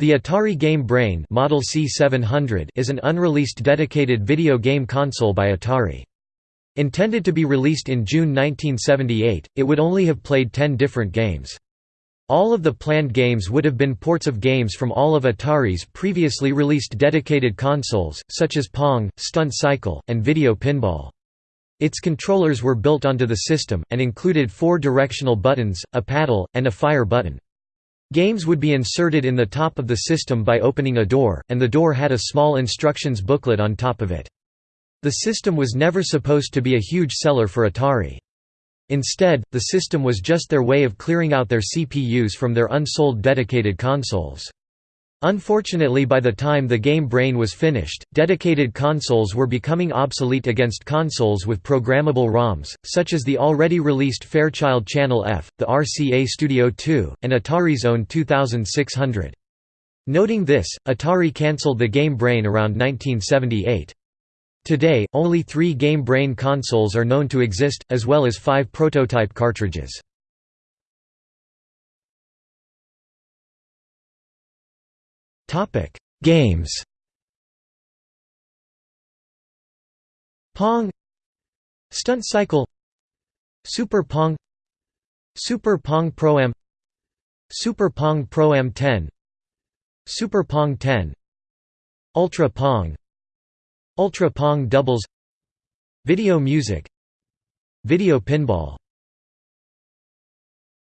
The Atari Game Brain Model C700 is an unreleased dedicated video game console by Atari. Intended to be released in June 1978, it would only have played 10 different games. All of the planned games would have been ports of games from all of Atari's previously released dedicated consoles, such as Pong, Stunt Cycle, and Video Pinball. Its controllers were built onto the system, and included four directional buttons, a paddle, and a fire button. Games would be inserted in the top of the system by opening a door, and the door had a small instructions booklet on top of it. The system was never supposed to be a huge seller for Atari. Instead, the system was just their way of clearing out their CPUs from their unsold dedicated consoles. Unfortunately by the time the game Brain was finished, dedicated consoles were becoming obsolete against consoles with programmable ROMs, such as the already released Fairchild Channel F, the RCA Studio 2, and Atari's own 2600. Noting this, Atari cancelled the Game Brain around 1978. Today, only three Game Brain consoles are known to exist, as well as five prototype cartridges. Topic: Games. Pong, Stunt Cycle, Super Pong, Super Pong Pro Am, Super Pong Pro Am 10, Super Pong 10, Ultra Pong, Ultra Pong Doubles, Video Music, Video Pinball